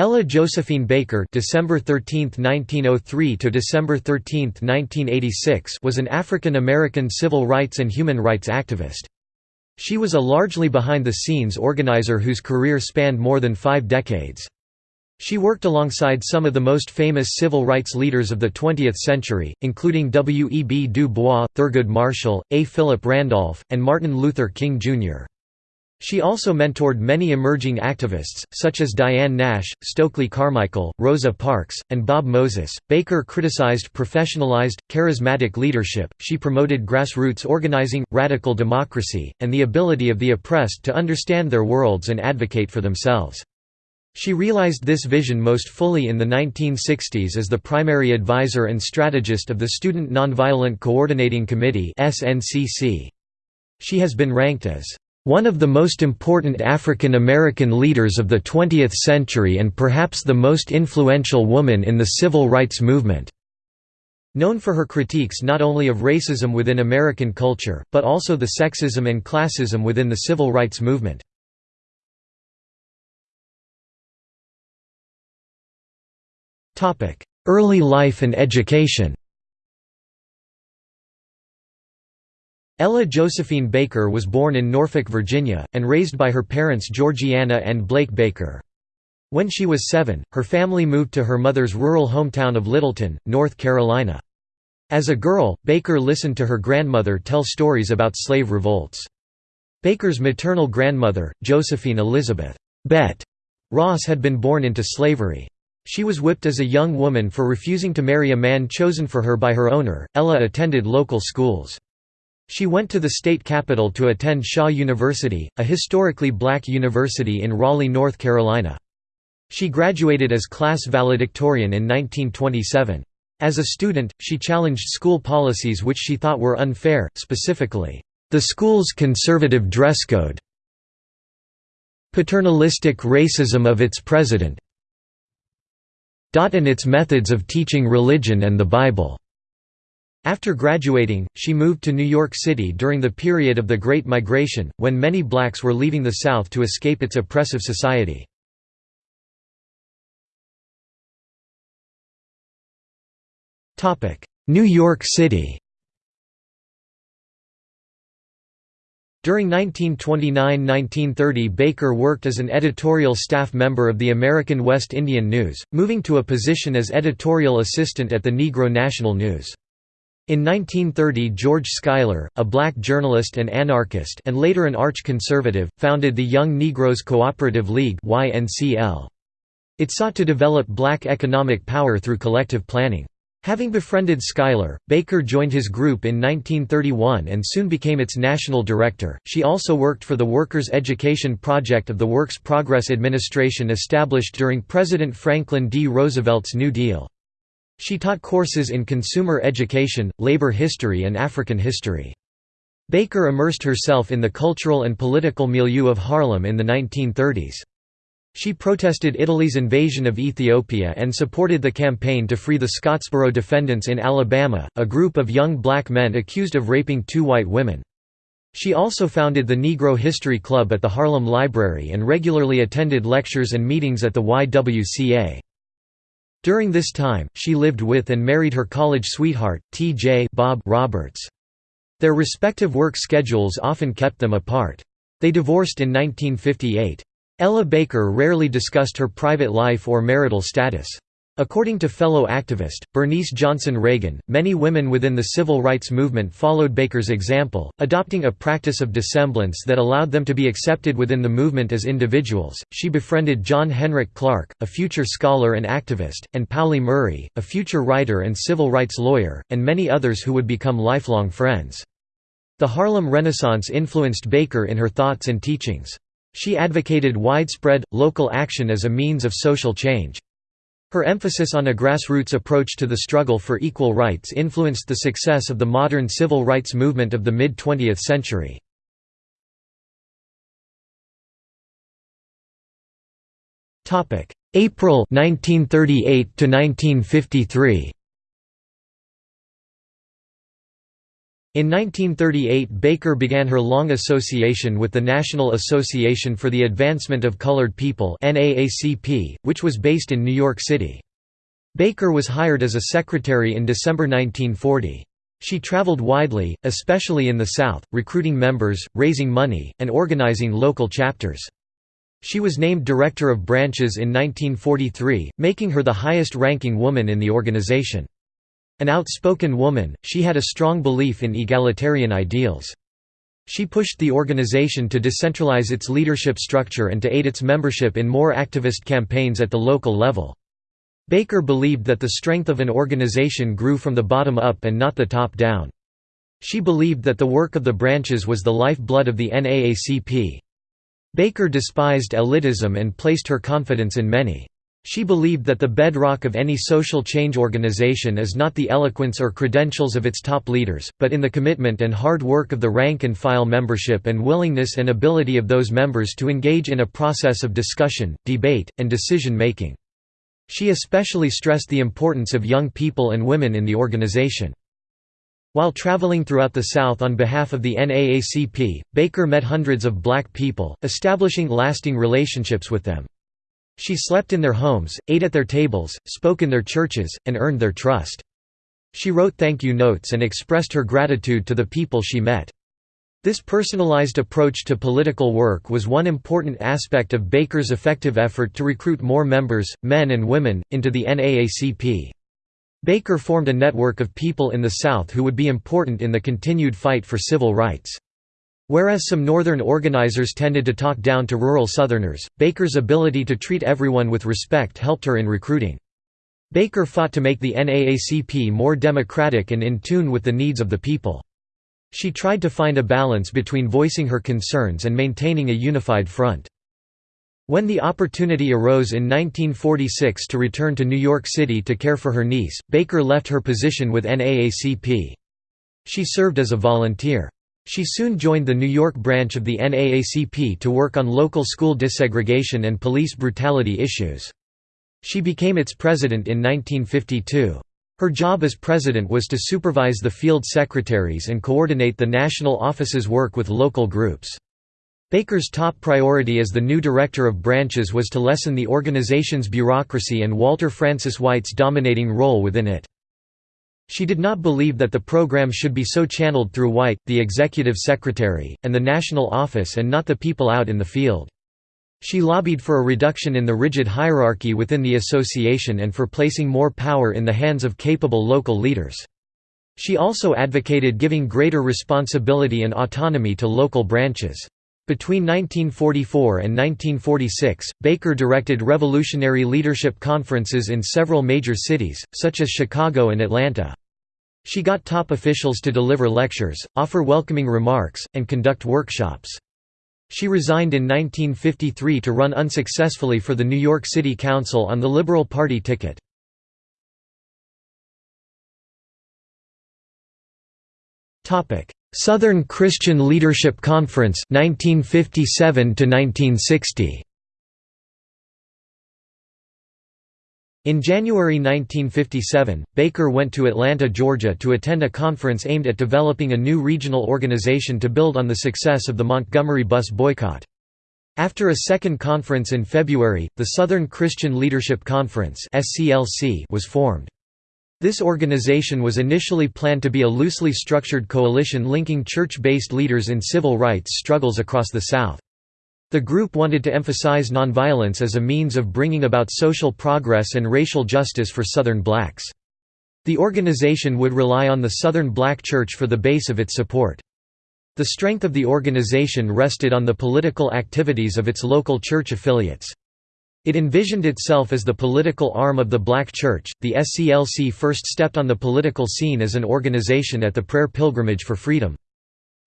Ella Josephine Baker December 13, 1903 to December 13, 1986 was an African-American civil rights and human rights activist. She was a largely behind-the-scenes organizer whose career spanned more than five decades. She worked alongside some of the most famous civil rights leaders of the 20th century, including W. E. B. Du Bois, Thurgood Marshall, A. Philip Randolph, and Martin Luther King, Jr. She also mentored many emerging activists, such as Diane Nash, Stokely Carmichael, Rosa Parks, and Bob Moses. Baker criticized professionalized, charismatic leadership, she promoted grassroots organizing, radical democracy, and the ability of the oppressed to understand their worlds and advocate for themselves. She realized this vision most fully in the 1960s as the primary advisor and strategist of the Student Nonviolent Coordinating Committee She has been ranked as one of the most important African American leaders of the 20th century and perhaps the most influential woman in the civil rights movement." Known for her critiques not only of racism within American culture, but also the sexism and classism within the civil rights movement. Early life and education Ella Josephine Baker was born in Norfolk, Virginia, and raised by her parents Georgiana and Blake Baker. When she was seven, her family moved to her mother's rural hometown of Littleton, North Carolina. As a girl, Baker listened to her grandmother tell stories about slave revolts. Baker's maternal grandmother, Josephine Elizabeth Bet Ross had been born into slavery. She was whipped as a young woman for refusing to marry a man chosen for her by her owner. Ella attended local schools. She went to the state capital to attend Shaw University, a historically black university in Raleigh, North Carolina. She graduated as class valedictorian in 1927. As a student, she challenged school policies which she thought were unfair, specifically, the school's conservative dress code, paternalistic racism of its president, and its methods of teaching religion and the Bible. After graduating, she moved to New York City during the period of the Great Migration, when many blacks were leaving the South to escape its oppressive society. New York City During 1929–1930 Baker worked as an editorial staff member of the American West Indian News, moving to a position as editorial assistant at the Negro National News. In 1930 George Schuyler, a black journalist and anarchist and later an arch-conservative, founded the Young Negroes Cooperative League It sought to develop black economic power through collective planning. Having befriended Schuyler, Baker joined his group in 1931 and soon became its national director. She also worked for the Workers' Education Project of the Works Progress Administration established during President Franklin D. Roosevelt's New Deal. She taught courses in consumer education, labor history and African history. Baker immersed herself in the cultural and political milieu of Harlem in the 1930s. She protested Italy's invasion of Ethiopia and supported the campaign to free the Scottsboro defendants in Alabama, a group of young black men accused of raping two white women. She also founded the Negro History Club at the Harlem Library and regularly attended lectures and meetings at the YWCA. During this time, she lived with and married her college sweetheart, T.J. Bob Roberts. Their respective work schedules often kept them apart. They divorced in 1958. Ella Baker rarely discussed her private life or marital status. According to fellow activist, Bernice Johnson Reagon, many women within the civil rights movement followed Baker's example, adopting a practice of dissemblance that allowed them to be accepted within the movement as individuals. She befriended John Henrik Clarke, a future scholar and activist, and Pauli Murray, a future writer and civil rights lawyer, and many others who would become lifelong friends. The Harlem Renaissance influenced Baker in her thoughts and teachings. She advocated widespread, local action as a means of social change. Her emphasis on a grassroots approach to the struggle for equal rights influenced the success of the modern civil rights movement of the mid-20th century. April 1938 to 1953 In 1938 Baker began her long association with the National Association for the Advancement of Colored People which was based in New York City. Baker was hired as a secretary in December 1940. She traveled widely, especially in the South, recruiting members, raising money, and organizing local chapters. She was named Director of Branches in 1943, making her the highest-ranking woman in the organization. An outspoken woman, she had a strong belief in egalitarian ideals. She pushed the organization to decentralize its leadership structure and to aid its membership in more activist campaigns at the local level. Baker believed that the strength of an organization grew from the bottom up and not the top down. She believed that the work of the branches was the lifeblood of the NAACP. Baker despised elitism and placed her confidence in many. She believed that the bedrock of any social change organization is not the eloquence or credentials of its top leaders, but in the commitment and hard work of the rank-and-file membership and willingness and ability of those members to engage in a process of discussion, debate, and decision-making. She especially stressed the importance of young people and women in the organization. While traveling throughout the South on behalf of the NAACP, Baker met hundreds of black people, establishing lasting relationships with them. She slept in their homes, ate at their tables, spoke in their churches, and earned their trust. She wrote thank you notes and expressed her gratitude to the people she met. This personalized approach to political work was one important aspect of Baker's effective effort to recruit more members, men and women, into the NAACP. Baker formed a network of people in the South who would be important in the continued fight for civil rights. Whereas some Northern organizers tended to talk down to rural Southerners, Baker's ability to treat everyone with respect helped her in recruiting. Baker fought to make the NAACP more democratic and in tune with the needs of the people. She tried to find a balance between voicing her concerns and maintaining a unified front. When the opportunity arose in 1946 to return to New York City to care for her niece, Baker left her position with NAACP. She served as a volunteer. She soon joined the New York branch of the NAACP to work on local school desegregation and police brutality issues. She became its president in 1952. Her job as president was to supervise the field secretaries and coordinate the national office's work with local groups. Baker's top priority as the new director of branches was to lessen the organization's bureaucracy and Walter Francis White's dominating role within it. She did not believe that the program should be so channeled through White, the executive secretary, and the national office and not the people out in the field. She lobbied for a reduction in the rigid hierarchy within the association and for placing more power in the hands of capable local leaders. She also advocated giving greater responsibility and autonomy to local branches. Between 1944 and 1946, Baker directed revolutionary leadership conferences in several major cities, such as Chicago and Atlanta. She got top officials to deliver lectures, offer welcoming remarks, and conduct workshops. She resigned in 1953 to run unsuccessfully for the New York City Council on the Liberal Party ticket. Southern Christian Leadership Conference 1957 1960 In January 1957, Baker went to Atlanta, Georgia to attend a conference aimed at developing a new regional organization to build on the success of the Montgomery bus boycott. After a second conference in February, the Southern Christian Leadership Conference was formed. This organization was initially planned to be a loosely structured coalition linking church-based leaders in civil rights struggles across the South. The group wanted to emphasize nonviolence as a means of bringing about social progress and racial justice for Southern blacks. The organization would rely on the Southern Black Church for the base of its support. The strength of the organization rested on the political activities of its local church affiliates. It envisioned itself as the political arm of the Black Church. The SCLC first stepped on the political scene as an organization at the Prayer Pilgrimage for Freedom.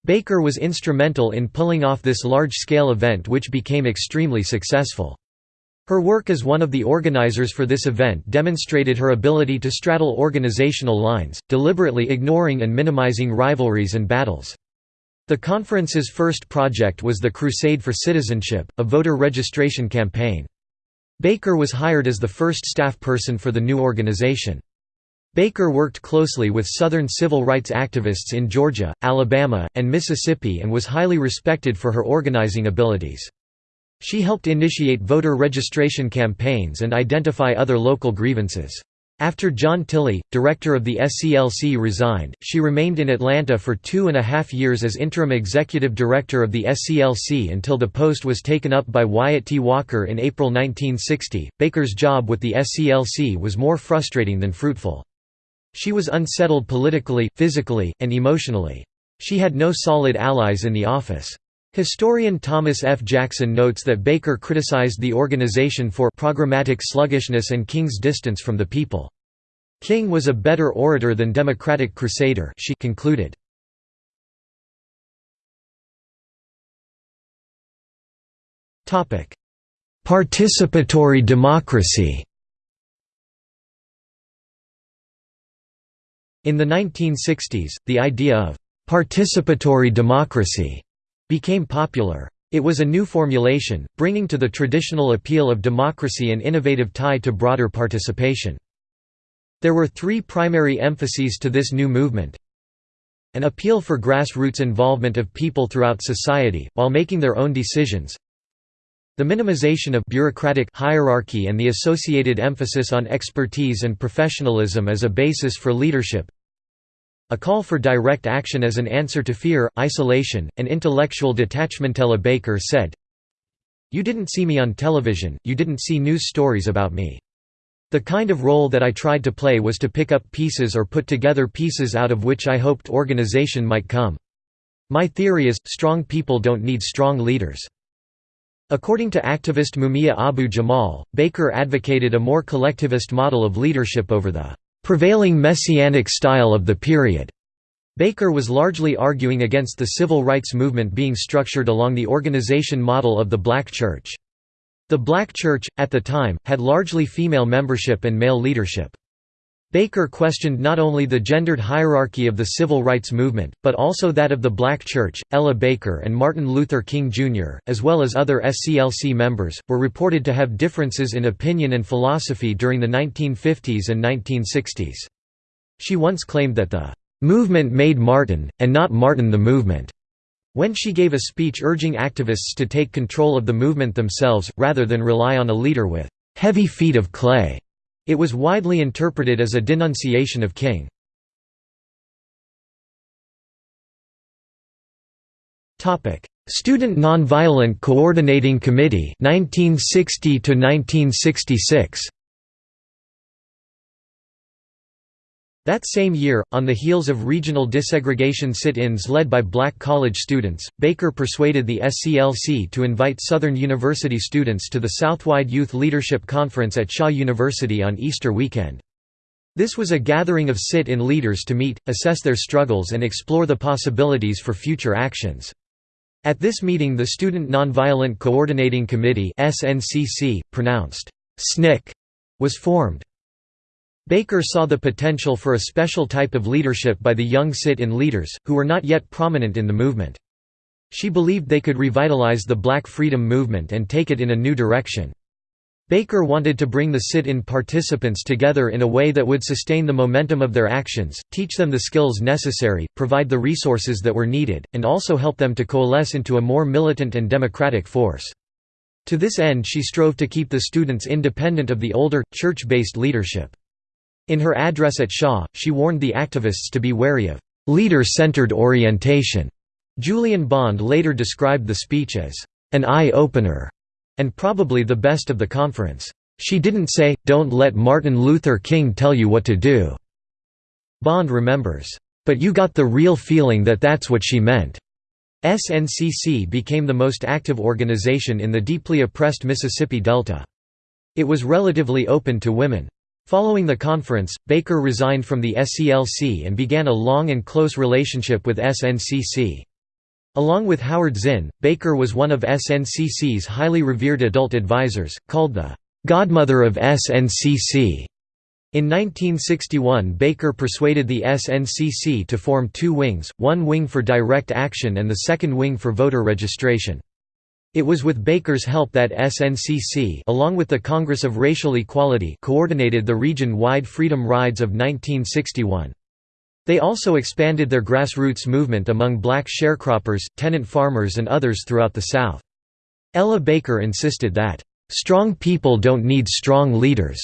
Baker was instrumental in pulling off this large-scale event which became extremely successful. Her work as one of the organizers for this event demonstrated her ability to straddle organizational lines, deliberately ignoring and minimizing rivalries and battles. The conference's first project was the Crusade for Citizenship, a voter registration campaign. Baker was hired as the first staff person for the new organization. Baker worked closely with Southern civil rights activists in Georgia, Alabama, and Mississippi and was highly respected for her organizing abilities. She helped initiate voter registration campaigns and identify other local grievances. After John Tilley, director of the SCLC resigned, she remained in Atlanta for two and a half years as interim executive director of the SCLC until the post was taken up by Wyatt T. Walker in April 1960. Baker's job with the SCLC was more frustrating than fruitful. She was unsettled politically, physically, and emotionally. She had no solid allies in the office. Historian Thomas F. Jackson notes that Baker criticized the organization for programmatic sluggishness and King's distance from the people. King was a better orator than Democratic crusader she concluded. Participatory democracy In the 1960s, the idea of «participatory democracy» became popular. It was a new formulation, bringing to the traditional appeal of democracy an innovative tie to broader participation. There were three primary emphases to this new movement. An appeal for grassroots involvement of people throughout society, while making their own decisions. The minimization of bureaucratic hierarchy and the associated emphasis on expertise and professionalism as a basis for leadership. A call for direct action as an answer to fear, isolation, and intellectual detachment. Ella Baker said, You didn't see me on television, you didn't see news stories about me. The kind of role that I tried to play was to pick up pieces or put together pieces out of which I hoped organization might come. My theory is, strong people don't need strong leaders. According to activist Mumia Abu Jamal, Baker advocated a more collectivist model of leadership over the prevailing messianic style of the period. Baker was largely arguing against the civil rights movement being structured along the organization model of the black church. The black church, at the time, had largely female membership and male leadership. Baker questioned not only the gendered hierarchy of the civil rights movement, but also that of the black church. Ella Baker and Martin Luther King Jr., as well as other SCLC members, were reported to have differences in opinion and philosophy during the 1950s and 1960s. She once claimed that the movement made Martin, and not Martin the movement, when she gave a speech urging activists to take control of the movement themselves, rather than rely on a leader with heavy feet of clay. It was widely interpreted as a denunciation of King. Student Nonviolent Coordinating Committee 1960 to 1966 That same year, on the heels of regional desegregation sit-ins led by black college students, Baker persuaded the SCLC to invite Southern University students to the Southwide Youth Leadership Conference at Shaw University on Easter weekend. This was a gathering of sit-in leaders to meet, assess their struggles and explore the possibilities for future actions. At this meeting the Student Nonviolent Coordinating Committee pronounced SNCC, was formed. Baker saw the potential for a special type of leadership by the young sit-in leaders, who were not yet prominent in the movement. She believed they could revitalize the black freedom movement and take it in a new direction. Baker wanted to bring the sit-in participants together in a way that would sustain the momentum of their actions, teach them the skills necessary, provide the resources that were needed, and also help them to coalesce into a more militant and democratic force. To this end she strove to keep the students independent of the older, church-based leadership. In her address at Shaw, she warned the activists to be wary of leader-centered orientation. Julian Bond later described the speech as an eye-opener and probably the best of the conference. She didn't say, don't let Martin Luther King tell you what to do. Bond remembers, but you got the real feeling that that's what she meant. SNCC became the most active organization in the deeply oppressed Mississippi Delta. It was relatively open to women. Following the conference, Baker resigned from the SCLC and began a long and close relationship with SNCC. Along with Howard Zinn, Baker was one of SNCC's highly revered adult advisors, called the «godmother of SNCC». In 1961 Baker persuaded the SNCC to form two wings, one wing for direct action and the second wing for voter registration. It was with Baker's help that SNCC along with the Congress of Racial Equality coordinated the region-wide Freedom Rides of 1961. They also expanded their grassroots movement among black sharecroppers, tenant farmers and others throughout the South. Ella Baker insisted that, "...strong people don't need strong leaders,"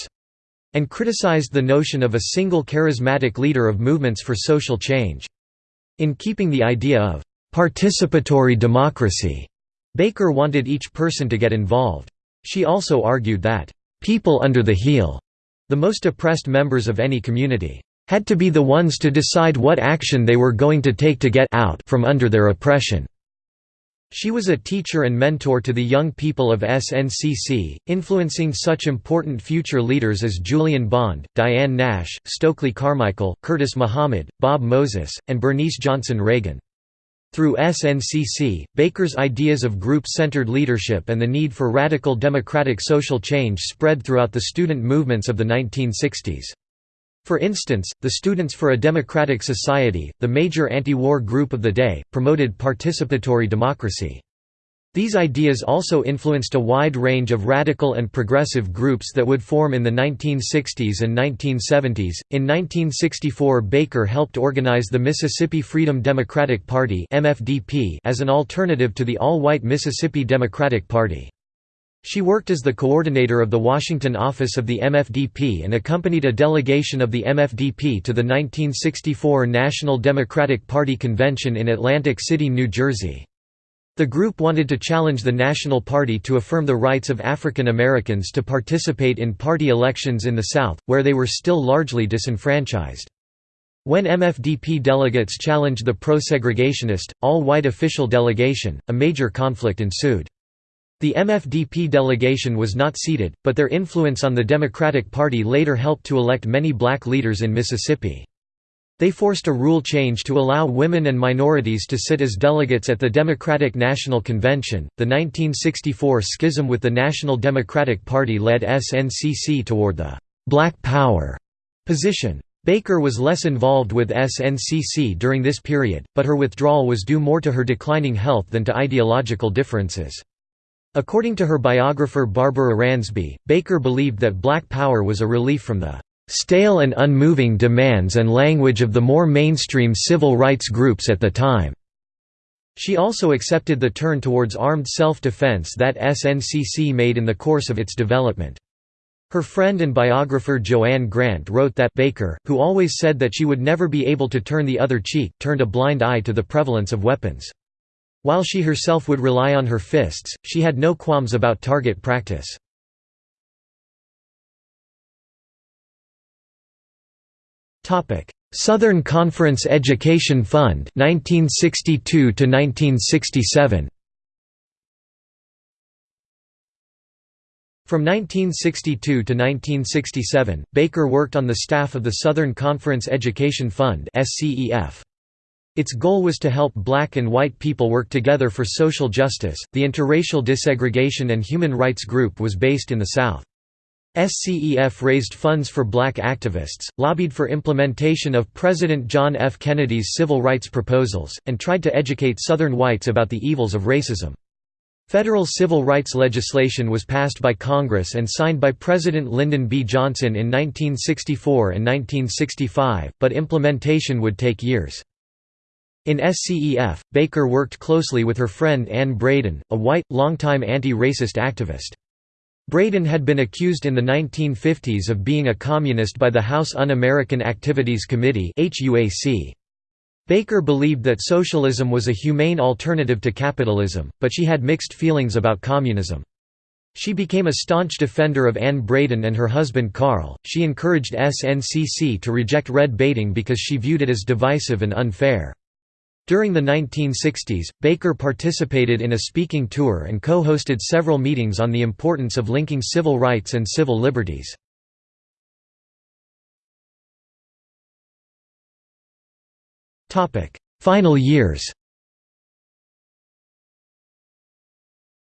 and criticized the notion of a single charismatic leader of movements for social change. In keeping the idea of "...participatory democracy," Baker wanted each person to get involved. She also argued that, "...people under the heel," the most oppressed members of any community, had to be the ones to decide what action they were going to take to get out from under their oppression. She was a teacher and mentor to the young people of SNCC, influencing such important future leaders as Julian Bond, Diane Nash, Stokely Carmichael, Curtis Muhammad, Bob Moses, and Bernice Johnson Reagon. Through SNCC, Baker's ideas of group-centered leadership and the need for radical democratic social change spread throughout the student movements of the 1960s. For instance, the Students for a Democratic Society, the major anti-war group of the day, promoted participatory democracy. These ideas also influenced a wide range of radical and progressive groups that would form in the 1960s and 1970s. In 1964, Baker helped organize the Mississippi Freedom Democratic Party (MFDP) as an alternative to the all-white Mississippi Democratic Party. She worked as the coordinator of the Washington office of the MFDP and accompanied a delegation of the MFDP to the 1964 National Democratic Party convention in Atlantic City, New Jersey. The group wanted to challenge the National Party to affirm the rights of African Americans to participate in party elections in the South, where they were still largely disenfranchised. When MFDP delegates challenged the pro-segregationist, all-white official delegation, a major conflict ensued. The MFDP delegation was not seated, but their influence on the Democratic Party later helped to elect many black leaders in Mississippi. They forced a rule change to allow women and minorities to sit as delegates at the Democratic National Convention. The 1964 schism with the National Democratic Party led SNCC toward the Black Power position. Baker was less involved with SNCC during this period, but her withdrawal was due more to her declining health than to ideological differences. According to her biographer Barbara Ransby, Baker believed that Black Power was a relief from the stale and unmoving demands and language of the more mainstream civil rights groups at the time. She also accepted the turn towards armed self-defense that SNCC made in the course of its development. Her friend and biographer Joanne Grant wrote that Baker, who always said that she would never be able to turn the other cheek, turned a blind eye to the prevalence of weapons. While she herself would rely on her fists, she had no qualms about target practice. Southern Conference Education Fund 1962 to 1967 From 1962 to 1967, Baker worked on the staff of the Southern Conference Education Fund (SCEF). Its goal was to help black and white people work together for social justice. The interracial desegregation and human rights group was based in the South. SCEF raised funds for black activists, lobbied for implementation of President John F. Kennedy's civil rights proposals, and tried to educate Southern whites about the evils of racism. Federal civil rights legislation was passed by Congress and signed by President Lyndon B. Johnson in 1964 and 1965, but implementation would take years. In SCEF, Baker worked closely with her friend Anne Braden, a white, longtime anti-racist activist. Braden had been accused in the 1950s of being a communist by the House Un-American Activities Committee Baker believed that socialism was a humane alternative to capitalism, but she had mixed feelings about communism. She became a staunch defender of Anne Braden and her husband Carl. She encouraged SNCC to reject red baiting because she viewed it as divisive and unfair. During the 1960s, Baker participated in a speaking tour and co-hosted several meetings on the importance of linking civil rights and civil liberties. Final years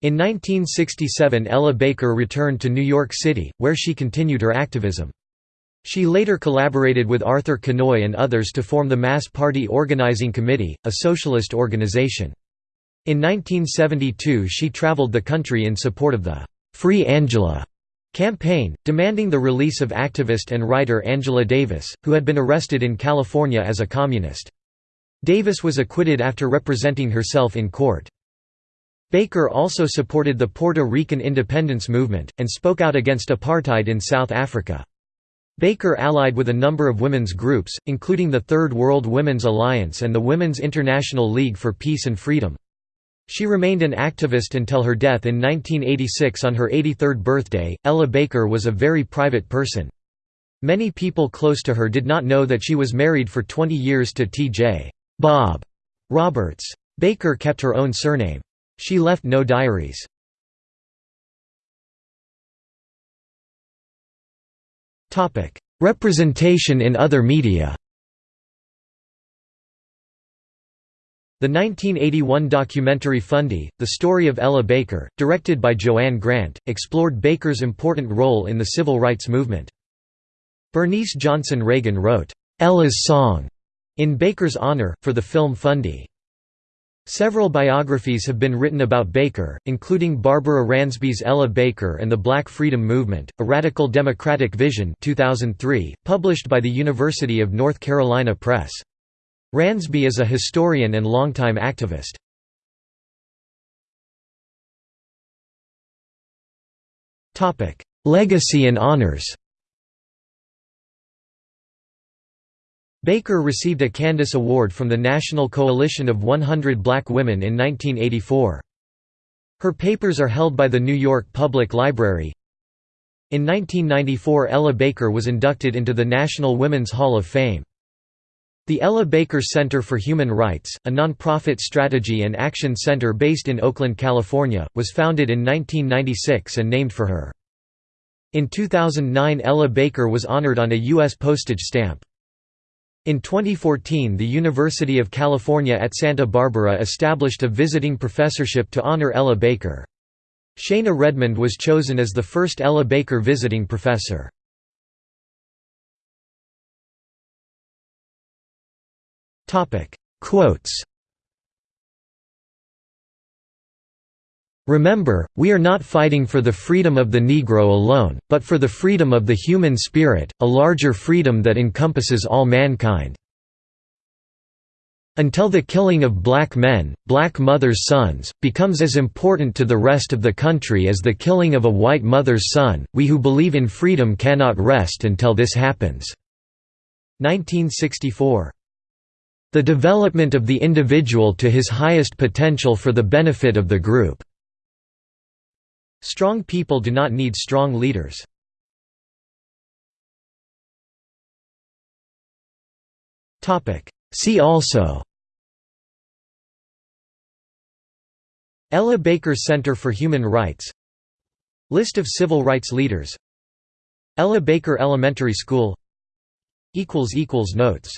In 1967 Ella Baker returned to New York City, where she continued her activism. She later collaborated with Arthur Kinoy and others to form the Mass Party Organizing Committee, a socialist organization. In 1972 she traveled the country in support of the «Free Angela» campaign, demanding the release of activist and writer Angela Davis, who had been arrested in California as a communist. Davis was acquitted after representing herself in court. Baker also supported the Puerto Rican independence movement, and spoke out against apartheid in South Africa. Baker allied with a number of women's groups, including the Third World Women's Alliance and the Women's International League for Peace and Freedom. She remained an activist until her death in 1986 on her 83rd birthday. Ella Baker was a very private person. Many people close to her did not know that she was married for 20 years to T.J. Bob Roberts. Baker kept her own surname. She left no diaries. Representation in other media The 1981 documentary Fundi, The Story of Ella Baker, directed by Joanne Grant, explored Baker's important role in the civil rights movement. Bernice Johnson Reagon wrote, "'Ella's Song' in Baker's honor, for the film Fundi. Several biographies have been written about Baker, including Barbara Ransby's Ella Baker and the Black Freedom Movement, A Radical Democratic Vision 2003, published by the University of North Carolina Press. Ransby is a historian and longtime activist. Legacy and honors Baker received a Candace Award from the National Coalition of 100 Black Women in 1984. Her papers are held by the New York Public Library. In 1994 Ella Baker was inducted into the National Women's Hall of Fame. The Ella Baker Center for Human Rights, a nonprofit strategy and action center based in Oakland, California, was founded in 1996 and named for her. In 2009 Ella Baker was honored on a U.S. postage stamp. In 2014 the University of California at Santa Barbara established a visiting professorship to honor Ella Baker. Shana Redmond was chosen as the first Ella Baker visiting professor. Quotes Remember, we are not fighting for the freedom of the Negro alone, but for the freedom of the human spirit, a larger freedom that encompasses all mankind. Until the killing of black men, black mothers' sons, becomes as important to the rest of the country as the killing of a white mother's son, we who believe in freedom cannot rest until this happens." 1964. The development of the individual to his highest potential for the benefit of the group. Strong people do not need strong leaders. See also Ella Baker Center for Human Rights List of civil rights leaders Ella Baker Elementary School Notes